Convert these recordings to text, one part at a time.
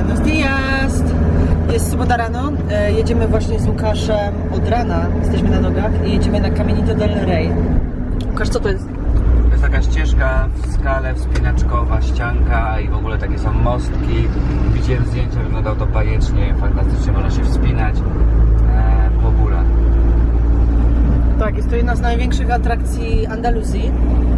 Buenos dias! Jest sobota rano, e, jedziemy właśnie z Łukaszem od rana, jesteśmy na nogach i jedziemy na Caminito del Rey. Łukasz, co to jest? To jest taka ścieżka w skale wspinaczkowa, ścianka i w ogóle takie są mostki. Widziałem zdjęcia, wyglądało to bajecznie, fantastycznie, można się wspinać e, po górach. Tak, jest to jedna z największych atrakcji Andaluzji.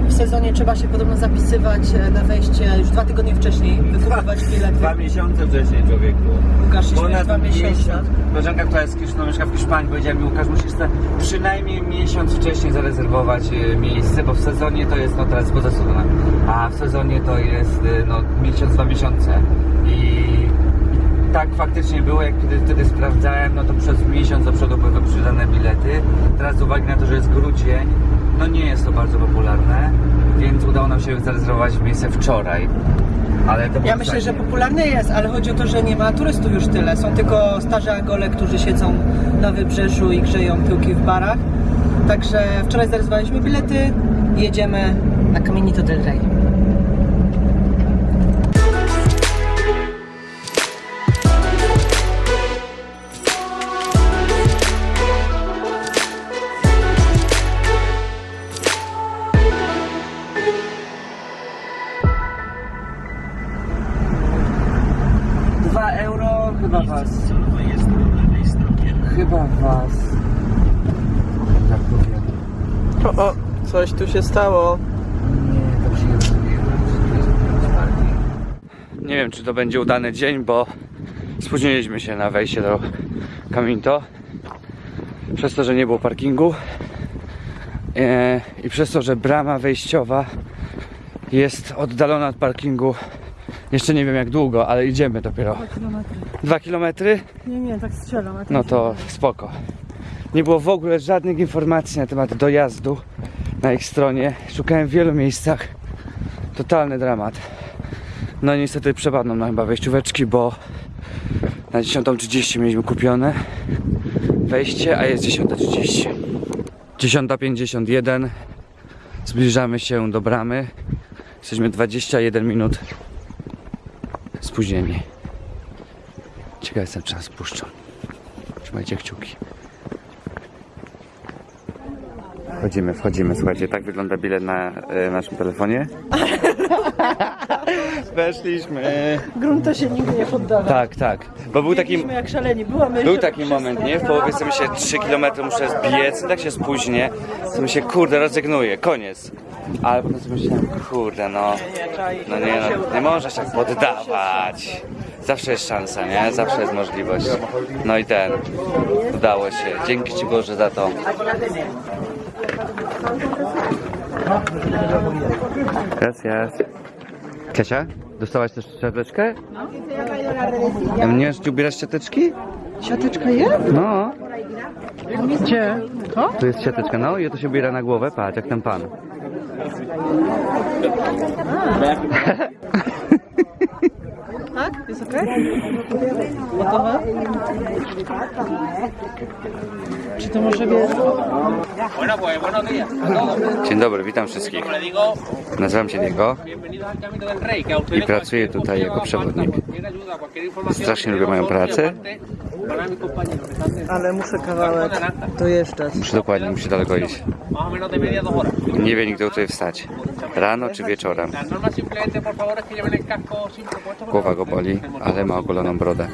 W sezonie trzeba się podobno zapisywać e, na wejście już dwa tygodnie wcześniej, wykupywać bilety. Dwa miesiące wcześniej człowieku. Łukasz, Ponad dwa miesiące. miesiąc. Koleżanka, która jest, no, mieszka w Hiszpanii, powiedziała mi, Łukasz, musisz sobie przynajmniej miesiąc wcześniej zarezerwować e, miejsce, bo w sezonie to jest, no teraz poza sezonem, a w sezonie to jest, e, no, miesiąc, dwa miesiące. I tak faktycznie było, jak kiedy wtedy sprawdzałem, no to przez miesiąc Teraz z uwagi na to, że jest grudzień, no nie jest to bardzo popularne, więc udało nam się zarezerwować miejsce wczoraj. Ale to Ja myślę, że popularne jest, ale chodzi o to, że nie ma turystów już tyle. Są tylko starzy Angole, którzy siedzą na wybrzeżu i grzeją tyłki w barach. Także wczoraj zarezerwowaliśmy bilety jedziemy na Caminito del Rey. Coś tu się stało. Nie, to się nie Nie wiem, czy to będzie udany dzień, bo spóźniliśmy się na wejście do Caminto. Przez to, że nie było parkingu. E, I przez to, że brama wejściowa jest oddalona od parkingu. Jeszcze nie wiem jak długo, ale idziemy dopiero. Dwa kilometry? Nie, nie, tak strzelam. No to spoko. Nie było w ogóle żadnych informacji na temat dojazdu na ich stronie. Szukałem w wielu miejscach. Totalny dramat. No niestety przepadną nam chyba wejścióweczki, bo na 10.30 mieliśmy kupione wejście, a jest 10.30. 10.51. Zbliżamy się do bramy. Jesteśmy 21 minut spóźnieni. Ciekaw jestem, czy nas puszczą. Trzymajcie kciuki. Wchodzimy, wchodzimy, słuchajcie, tak wygląda bilet na e, naszym telefonie. Weszliśmy. Grunta się nigdy nie poddawa. Tak, tak. Bo był taki, Biegliśmy jak szaleni. Była myśl, był że taki moment, nie? W połowie sobie się 3 km muszę zbiec, tak się spóźnię, to mi się kurde rezygnuję, koniec. Ale potem sobie myślałem, kurde no, no nie no, nie można się tak poddawać. Zawsze jest szansa, nie? Zawsze jest możliwość. No i ten, udało się. Dzięki Ci Boże za to. Gracias. Kasia, dostałaś też szczoteczkę? No. Mnie ci ubierasz szczoteczki? Siateczka jest? No, Gdzie? To? tu jest siateczka, no i to się ubiera na głowę, patrz, jak ten pan. Okej? Gotowe? Czy to może todos. Dzień dobry, witam wszystkich. Nazywam się Diego. I pracuję tutaj jako przewodnik. Strasznie lubię moją pracę. Ale muszę kawałek dojeżdżać. Muszę dokładnie, muszę daleko iść. Nie wiem nigdy tutaj wstać. Rano czy wieczorem. Głowa go boli, ale ma ogoloną brodę.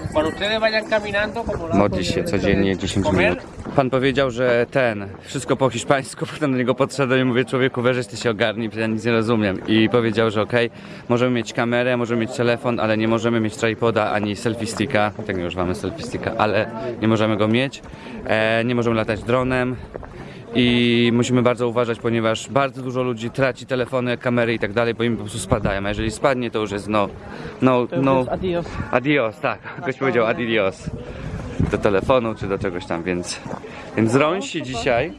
Modli się codziennie 10 minut. Pan powiedział, że ten, wszystko po hiszpańsku, potem do niego podszedłem i mówię, człowieku, weź ty się ogarnij, ja nic nie rozumiem. I powiedział, że okej, możemy mieć kamerę, możemy mieć telefon, ale nie możemy mieć tripoda ani selfie sticka, tak nie używamy selfie sticka, ale nie możemy go mieć, e, nie możemy latać dronem. I musimy bardzo uważać, ponieważ bardzo dużo ludzi traci telefony, kamery i tak dalej, bo im po prostu spadają. A jeżeli spadnie, to już jest no, no, no, Adios. Adios, tak. Ktoś powiedział adios. Do telefonu czy do czegoś tam, więc. Więc rąsi dzisiaj.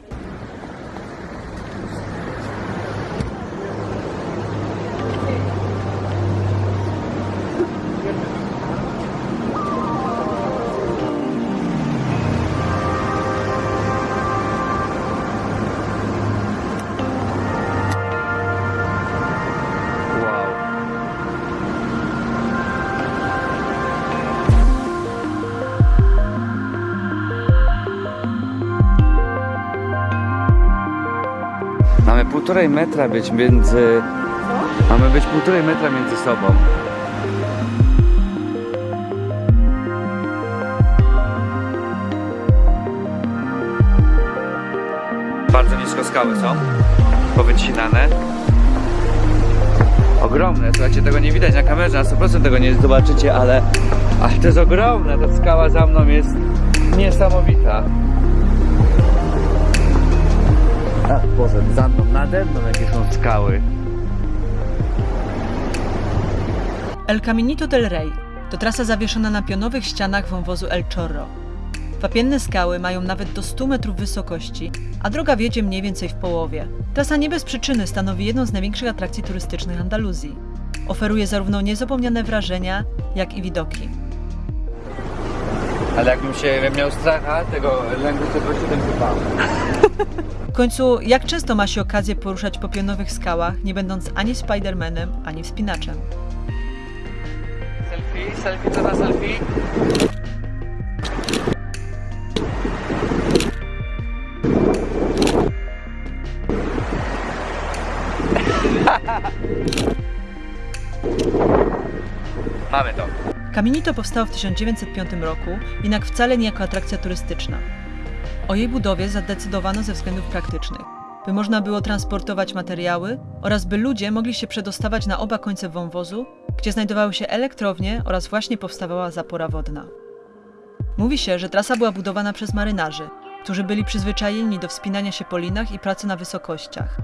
Półtorej metra być między... Mamy być półtorej metra między sobą. Bardzo nisko skały są, powycinane. Ogromne, słuchajcie, tego nie widać na kamerze, na 100% tego nie zobaczycie, ale, ale to jest ogromne, ta skała za mną jest niesamowita. Boże, za mną, nade mną jakie są skały. El Caminito del Rey to trasa zawieszona na pionowych ścianach wąwozu El Chorro. Wapienne skały mają nawet do 100 metrów wysokości, a droga wiedzie mniej więcej w połowie. Trasa nie bez przyczyny stanowi jedną z największych atrakcji turystycznych Andaluzji. Oferuje zarówno niezapomniane wrażenia, jak i widoki. Ale jakbym się miał stracha tego lęku, to by się tym wypał. W końcu, jak często ma się okazję poruszać po pionowych skałach, nie będąc ani Spidermanem, ani wspinaczem? Selfie, selfie, co na selfie? Mamy to. Caminito powstało w 1905 roku, jednak wcale nie jako atrakcja turystyczna. O jej budowie zadecydowano ze względów praktycznych, by można było transportować materiały oraz by ludzie mogli się przedostawać na oba końce wąwozu, gdzie znajdowały się elektrownie oraz właśnie powstawała zapora wodna. Mówi się, że trasa była budowana przez marynarzy, którzy byli przyzwyczajeni do wspinania się po linach i pracy na wysokościach.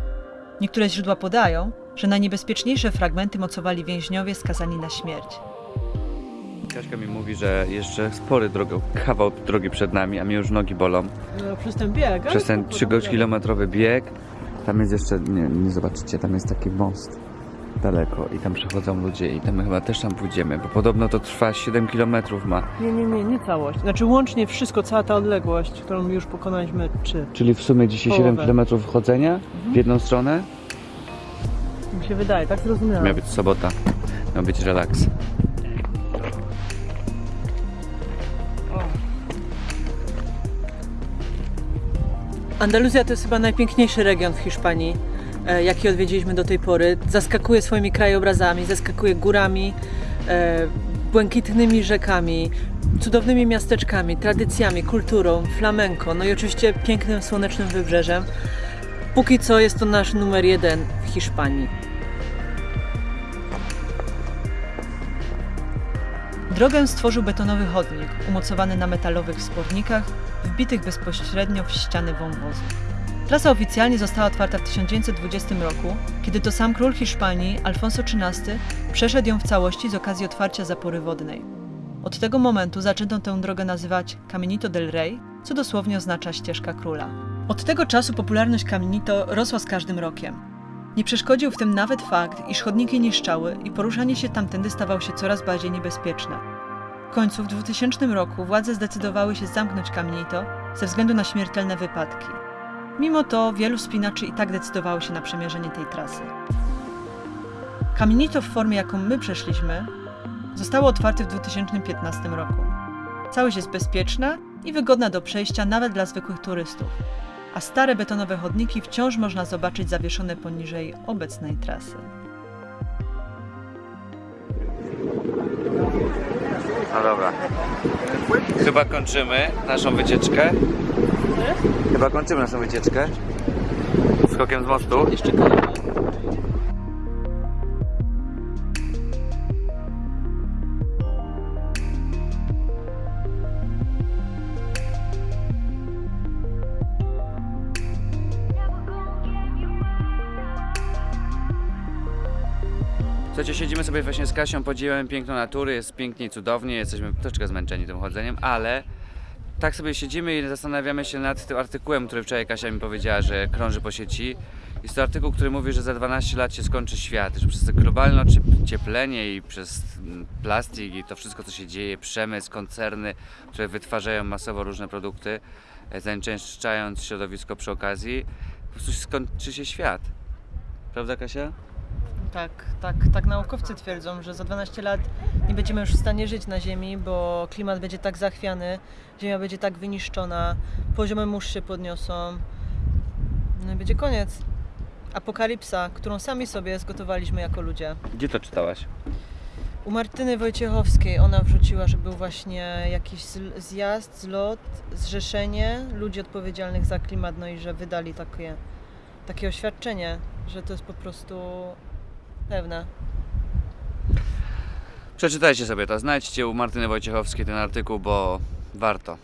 Niektóre źródła podają, że najniebezpieczniejsze fragmenty mocowali więźniowie skazani na śmierć. Kaśka mi mówi, że jeszcze spory drogo, kawał drogi przed nami, a mnie już nogi bolą. No, przez ten bieg, Przez ten spoko, 3-kilometrowy bieg. Tam jest jeszcze, nie, nie zobaczycie, tam jest taki most daleko i tam przechodzą ludzie i tam chyba też tam pójdziemy, bo podobno to trwa 7 kilometrów ma. Nie, nie, nie, nie całość. Znaczy łącznie wszystko, cała ta odległość, którą już pokonaliśmy, czy Czyli w sumie dzisiaj 7 Połowę. kilometrów chodzenia w jedną stronę. mi się wydaje, tak zrozumiałem. Miała być sobota, miał być relaks. Andaluzja to jest chyba najpiękniejszy region w Hiszpanii, e, jaki odwiedziliśmy do tej pory. Zaskakuje swoimi krajobrazami, zaskakuje górami, e, błękitnymi rzekami, cudownymi miasteczkami, tradycjami, kulturą, flamenko, no i oczywiście pięknym słonecznym wybrzeżem. Póki co jest to nasz numer jeden w Hiszpanii. Drogę stworzył betonowy chodnik, umocowany na metalowych spornikach, wbitych bezpośrednio w ściany wąwozu. Trasa oficjalnie została otwarta w 1920 roku, kiedy to sam król Hiszpanii, Alfonso XIII, przeszedł ją w całości z okazji otwarcia zapory wodnej. Od tego momentu zaczęto tę drogę nazywać Caminito del Rey, co dosłownie oznacza ścieżka króla. Od tego czasu popularność Caminito rosła z każdym rokiem. Nie przeszkodził w tym nawet fakt, iż chodniki niszczały i poruszanie się tamtędy stawało się coraz bardziej niebezpieczne. Końcu w 2000 roku władze zdecydowały się zamknąć Caminito ze względu na śmiertelne wypadki. Mimo to wielu spinaczy i tak decydowało się na przemierzenie tej trasy. Caminito w formie, jaką my przeszliśmy, zostało otwarte w 2015 roku. Całość jest bezpieczna i wygodna do przejścia nawet dla zwykłych turystów, a stare betonowe chodniki wciąż można zobaczyć zawieszone poniżej obecnej trasy. No dobra. Chyba kończymy naszą wycieczkę. Chyba kończymy naszą wycieczkę. Skokiem z mostu. Jeszcze kolejny. Słuchajcie, siedzimy sobie właśnie z Kasią, podziwiamy piękno natury, jest pięknie i cudownie, jesteśmy troszeczkę zmęczeni tym chodzeniem, ale tak sobie siedzimy i zastanawiamy się nad tym artykułem, który wczoraj Kasia mi powiedziała, że krąży po sieci. Jest to artykuł, który mówi, że za 12 lat się skończy świat, że przez globalne ocieplenie i przez plastik i to wszystko, co się dzieje, przemysł, koncerny, które wytwarzają masowo różne produkty, e, zanieczyszczając środowisko przy okazji, po prostu skończy się świat. Prawda Kasia? Tak, tak, tak naukowcy twierdzą, że za 12 lat nie będziemy już w stanie żyć na Ziemi, bo klimat będzie tak zachwiany, Ziemia będzie tak wyniszczona, poziomy mórz się podniosą, no i będzie koniec. Apokalipsa, którą sami sobie zgotowaliśmy jako ludzie. Gdzie to czytałaś? U Martyny Wojciechowskiej ona wrzuciła, że był właśnie jakiś zjazd, zlot, zrzeszenie ludzi odpowiedzialnych za klimat, no i że wydali takie, takie oświadczenie, że to jest po prostu pewne. Przeczytajcie sobie to, znajdźcie u Martyny Wojciechowskiej ten artykuł, bo warto.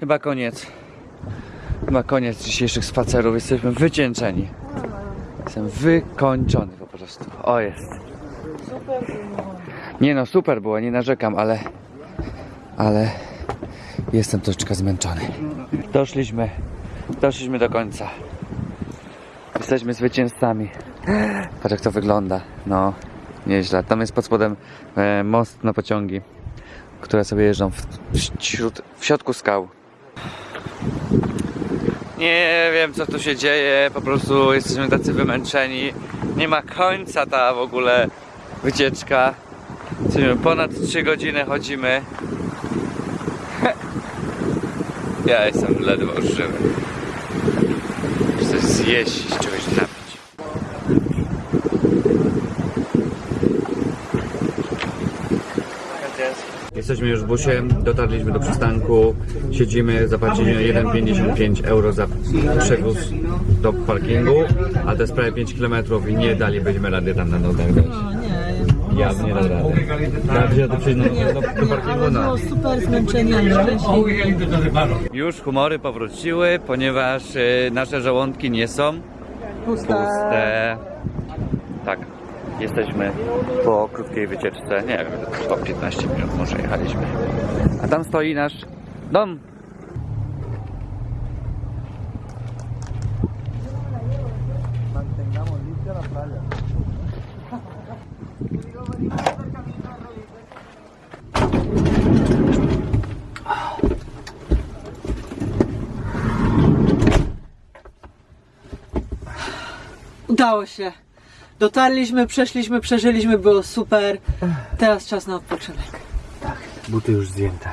Chyba koniec. Chyba koniec dzisiejszych spacerów. Jesteśmy wycieńczeni. Jestem wykończony prostu. O jest. Nie no, super było, nie narzekam, ale... Ale... Jestem troszeczkę zmęczony. Doszliśmy. Doszliśmy do końca. Jesteśmy zwycięzcami. Patrz jak to wygląda. No, nieźle. Tam jest pod spodem e, most na pociągi, które sobie jeżdżą w, wśród, w środku skał. Nie wiem co tu się dzieje, po prostu jesteśmy tacy wymęczeni. Nie ma końca ta w ogóle wycieczka. Ponad 3 godziny chodzimy. Ja jestem ledwo żywy. Chcę zjeść czegoś napić. Jesteśmy już w busie, dotarliśmy do przystanku, siedzimy, zapłaciliśmy 1,55 euro za przewóz do parkingu, a to jest prawie 5 km i nie dalibyśmy rady tam na nogach dojść. O nie, Ja bym nie dał rady. Ja bym się do, do, do, parkingu, no. super zmęczeni, ale szczęśliwi. Już humory powróciły, ponieważ y, nasze żołądki nie są puste. Tak, jesteśmy po krótkiej wycieczce, nie wiem, po 15 minut może jechaliśmy. A tam stoi nasz dom. Udało się. Dotarliśmy, przeszliśmy, przeżyliśmy, było super. Teraz czas na odpoczynek. Buty już zdjęte.